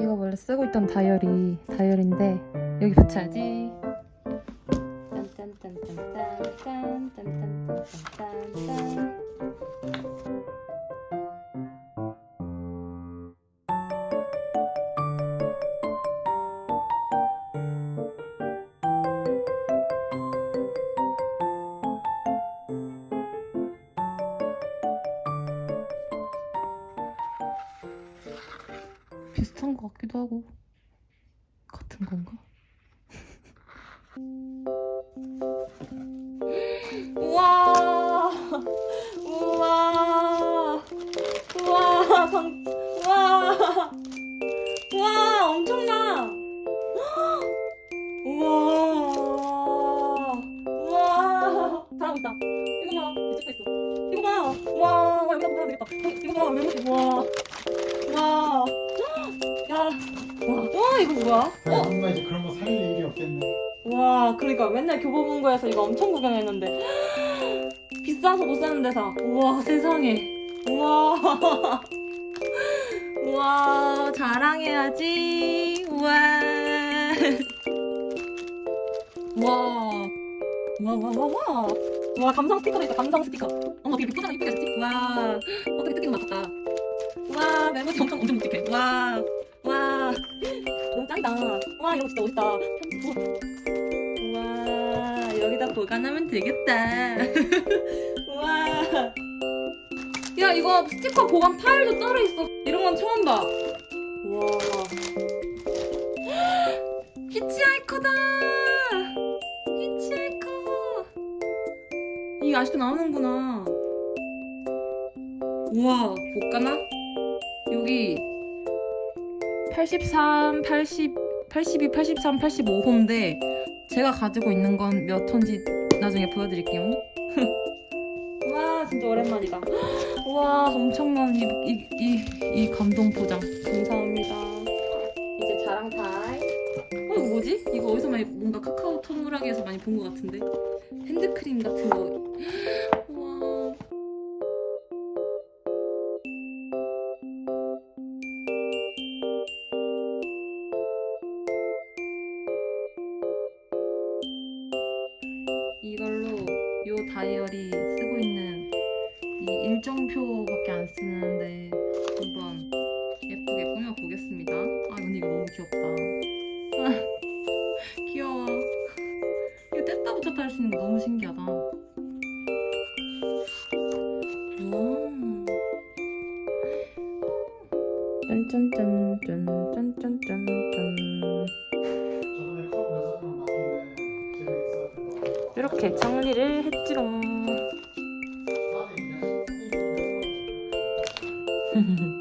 이거 원래 쓰고 있던 다이어리 다이어리인데 여기 붙여야지. 짠짠짠짠짠짠짠짠짠짠. 비슷한 것 같기도 하고 같은 건가? 우와! 우와! 우와! 방 우와! 우와! 엄청나! 우와! 우와! 잘하고 있다. 이거 봐. 찍고 있어. 이거 봐. 우와! 와 영상 보면 되겠다 이거 봐. 우와! 우와! 야 와, 와 이거 뭐야? 그래, 뭔가 이제 그런 거 살릴 일이 없겠네. 와 그러니까 맨날 교보문고에서 이거 엄청 구경했는데. 비싸서 못 사는 데사 우와 세상에. 우와. 우와 자랑해야지. 우와. 우와. 우와 우와 우와 우와. 우와 감성 스티커도 있어 감성 스티커. 어머 어떻게 포장 이쁘게 했지? 우와. 어떻게 뜯기는 거 맞췄다. 우와 메모지 엄청 엄청 묵직해. 우와 와 너무 짱이다. 와 이거 진짜 멋있다. 우와 여기다 보관하면 되겠다. 우와. 야 이거 스티커 보관 파일도 따로 있어. 이런 건 처음 봐. 우와. 히치하이커다. 히치하이커 이게 아직도 나오는구나. 우와 볼까나? 여기 83, 80, 82, 83, 85호인데 제가 가지고 있는 건 몇 호인지 나중에 보여드릴게요. 와 진짜 오랜만이다. 와 엄청난 이, 이, 이, 이 감동 포장 감사합니다. 이제 자랑 타임. 어 뭐지? 이거 어디서 많이 뭔가 카카오 톡물하기에서 많이 본 것 같은데 핸드크림 같은 거. 요 다이어리 쓰고 있는 이 일정표밖에 안 쓰는데 한번 예쁘게 꾸며 보겠습니다. 아 근데 이거 너무 귀엽다. 아, 귀여워. 이거 뗐다 붙였다 할 수 있는 거 너무 신기하다. 짠짠짠짠짠짠짠짠. 이렇게 정리를 맛있지롱.